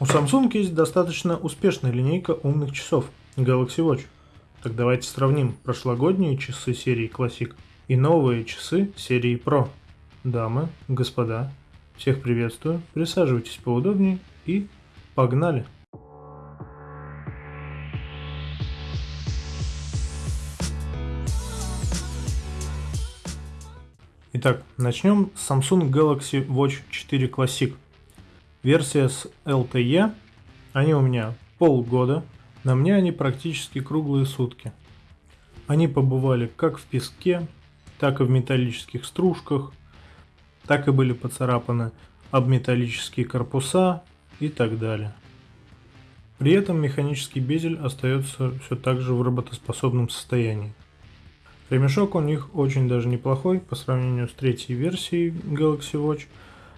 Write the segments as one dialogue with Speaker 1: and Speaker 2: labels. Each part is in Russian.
Speaker 1: У Samsung есть достаточно успешная линейка умных часов Galaxy Watch. Так давайте сравним прошлогодние часы серии Classic и новые часы серии Pro. Дамы, господа, всех приветствую, присаживайтесь поудобнее и погнали! Итак, начнем с Samsung Galaxy Watch 4 Classic. Версия с LTE, они у меня полгода, на мне они практически круглые сутки. Они побывали как в песке, так и в металлических стружках, так и были поцарапаны об металлические корпуса и так далее. При этом механический безель остается все так же в работоспособном состоянии. Ремешок у них очень даже неплохой по сравнению с третьей версией Galaxy Watch.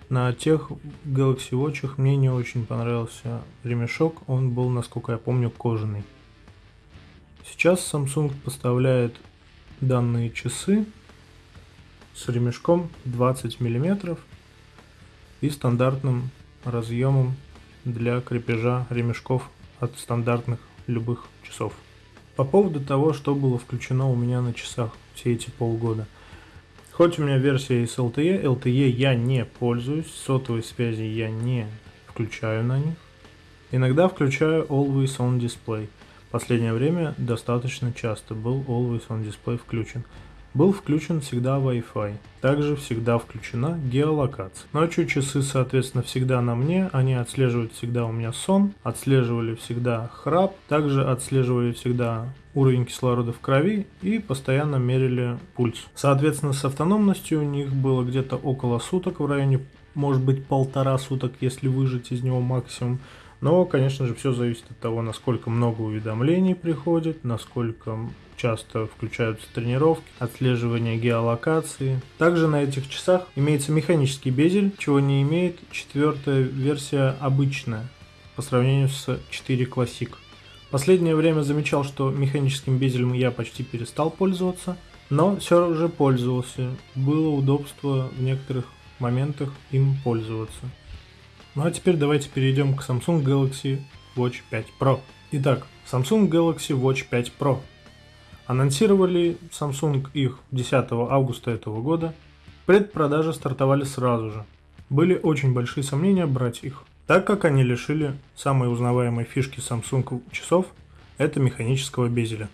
Speaker 1: На тех Galaxy Watch мне не очень понравился ремешок, он был, насколько я помню, кожаный. Сейчас Samsung поставляет данные часы с ремешком 20 мм и стандартным разъемом для крепежа ремешков от стандартных любых часов. По поводу того, что было включено у меня на часах все эти полгода. Хоть у меня версия из LTE, LTE я не пользуюсь, сотовой связи я не включаю на них. Иногда включаю Always On Display. Последнее время достаточно часто был Always On Display включен. Был включен всегда Wi-Fi. Также всегда включена геолокация. Ночью часы, соответственно, всегда на мне. Они отслеживают всегда у меня сон, отслеживали всегда храп, также отслеживали всегда уровень кислорода в крови и постоянно мерили пульс. Соответственно, с автономностью у них было где-то около суток, в районе, может быть, полтора суток, если выжать из него максимум. Но, конечно же, все зависит от того, насколько много уведомлений приходит, насколько часто включаются тренировки, отслеживание геолокации. Также на этих часах имеется механический безель, чего не имеет четвертая версия обычная по сравнению с 4 Classic. Последнее время замечал, что механическим безелем я почти перестал пользоваться, но все же пользовался. Было удобство в некоторых моментах им пользоваться. Ну а теперь давайте перейдем к Samsung Galaxy Watch 5 Pro. Итак, Samsung Galaxy Watch 5 Pro. Анонсировали Samsung их 10 августа этого года. Предпродажи стартовали сразу же. Были очень большие сомнения брать их, так как они лишили самой узнаваемой фишки Samsung часов – это механического безеля.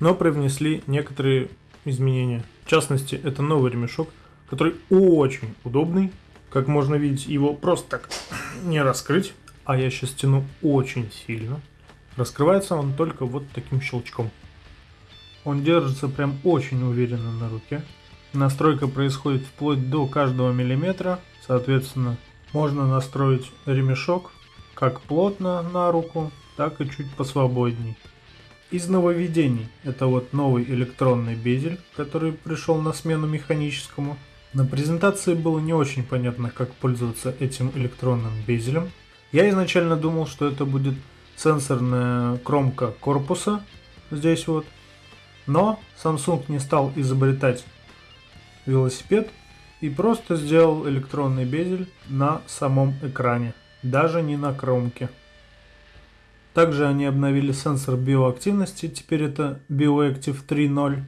Speaker 1: Но привнесли некоторые изменения. В частности, это новый ремешок, который очень удобный, как можно видеть, его просто так не раскрыть. А я сейчас тяну очень сильно. Раскрывается он только вот таким щелчком. Он держится прям очень уверенно на руке. Настройка происходит вплоть до каждого миллиметра. Соответственно, можно настроить ремешок как плотно на руку, так и чуть посвободней. Из нововведений это вот новый электронный безель, который пришел на смену механическому. На презентации было не очень понятно, как пользоваться этим электронным безелем. Я изначально думал, что это будет сенсорная кромка корпуса, здесь вот. Но Samsung не стал изобретать велосипед и просто сделал электронный безель на самом экране, даже не на кромке. Также они обновили сенсор биоактивности, теперь это BioActive 3.0.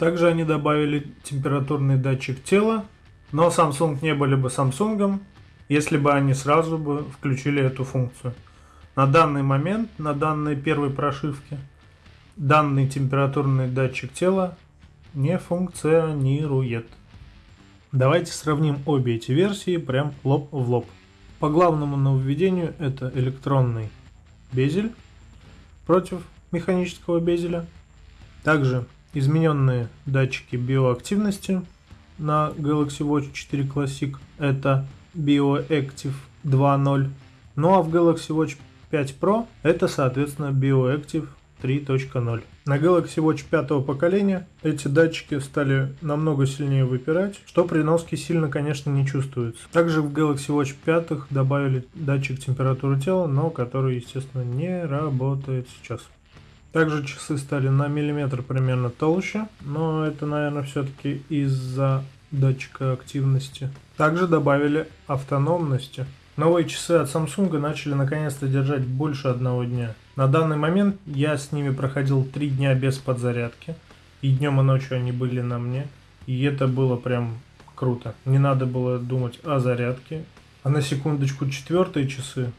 Speaker 1: Также они добавили температурный датчик тела, но Samsung не были бы Samsung, если бы они сразу бы включили эту функцию. На данный момент, на данной первой прошивке, данный температурный датчик тела не функционирует. Давайте сравним обе эти версии прям лоб в лоб. По главному нововведению это электронный безель против механического безеля. Также измененные датчики биоактивности на Galaxy Watch 4 Classic это BioActive 2.0. Ну а в Galaxy Watch 5 Pro это соответственно BioActive 3.0. На Galaxy Watch 5 поколения эти датчики стали намного сильнее выпирать, что при носке сильно, конечно, не чувствуется. Также в Galaxy Watch 5 добавили датчик температуры тела, но который, естественно, не работает сейчас. Также часы стали на миллиметр примерно толще, но это, наверное, все-таки из-за датчика активности. Также добавили автономности. Новые часы от Samsung начали наконец-то держать больше одного дня. На данный момент я с ними проходил три дня без подзарядки. И днем и ночью они были на мне. И это было прям круто. Не надо было думать о зарядке. А на секундочку четвертые часы,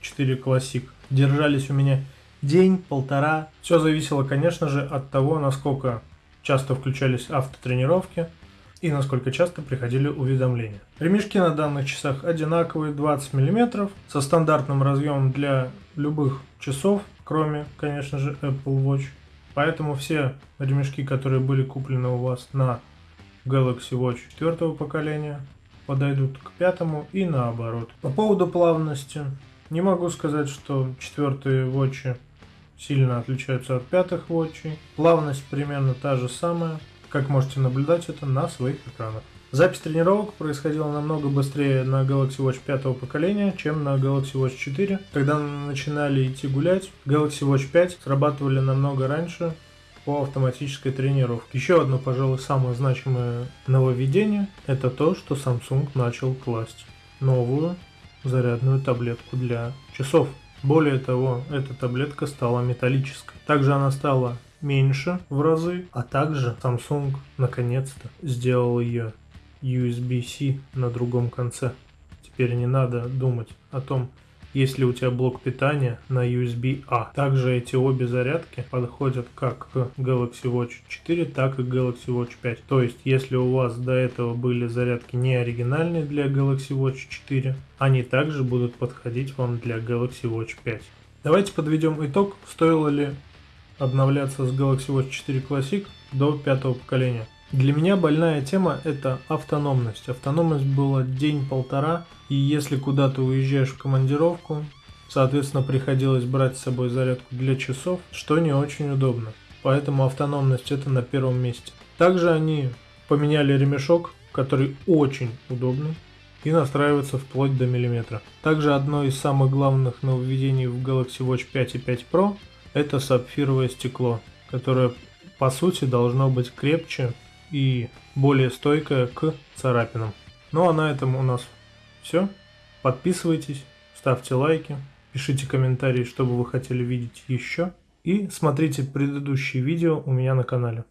Speaker 1: 4 классик, держались у меня день, полтора. Все зависело, конечно же, от того, насколько часто включались автотренировки и насколько часто приходили уведомления. Ремешки на данных часах одинаковые, 20 мм, со стандартным разъемом для любых часов, кроме, конечно же, Apple Watch. Поэтому все ремешки, которые были куплены у вас на Galaxy Watch 4 поколения, подойдут к пятому и наоборот. По поводу плавности, не могу сказать, что четвертые Watch сильно отличаются от пятых Watch. Плавность примерно та же самая. Как можете наблюдать это на своих экранах. Запись тренировок происходила намного быстрее на Galaxy Watch 5 поколения, чем на Galaxy Watch 4. Когда начинали идти гулять, Galaxy Watch 5 срабатывали намного раньше по автоматической тренировке. Еще одно, пожалуй, самое значимое нововведение – это то, что Samsung начал класть новую зарядную таблетку для часов. Более того, эта таблетка стала металлической. Также она стала меньше в разы, а также Samsung наконец-то сделал ее USB-C на другом конце. Теперь не надо думать о том, есть ли у тебя блок питания на USB-A. Также эти обе зарядки подходят как к Galaxy Watch 4, так и Galaxy Watch 5. То есть, если у вас до этого были зарядки не оригинальные для Galaxy Watch 4, они также будут подходить вам для Galaxy Watch 5. Давайте подведем итог, стоило ли обновляться с Galaxy Watch 4 Classic до пятого поколения. Для меня больная тема это автономность. Автономность была день-полтора, и если куда-то уезжаешь в командировку, соответственно приходилось брать с собой зарядку для часов, что не очень удобно. Поэтому автономность это на первом месте. Также они поменяли ремешок, который очень удобный и настраивается вплоть до миллиметра. Также одно из самых главных нововведений в Galaxy Watch 5 и 5 Pro это сапфировое стекло, которое по сути должно быть крепче и более стойкое к царапинам. Ну а на этом у нас все. Подписывайтесь, ставьте лайки, пишите комментарии, что бы вы хотели видеть еще. И смотрите предыдущие видео у меня на канале.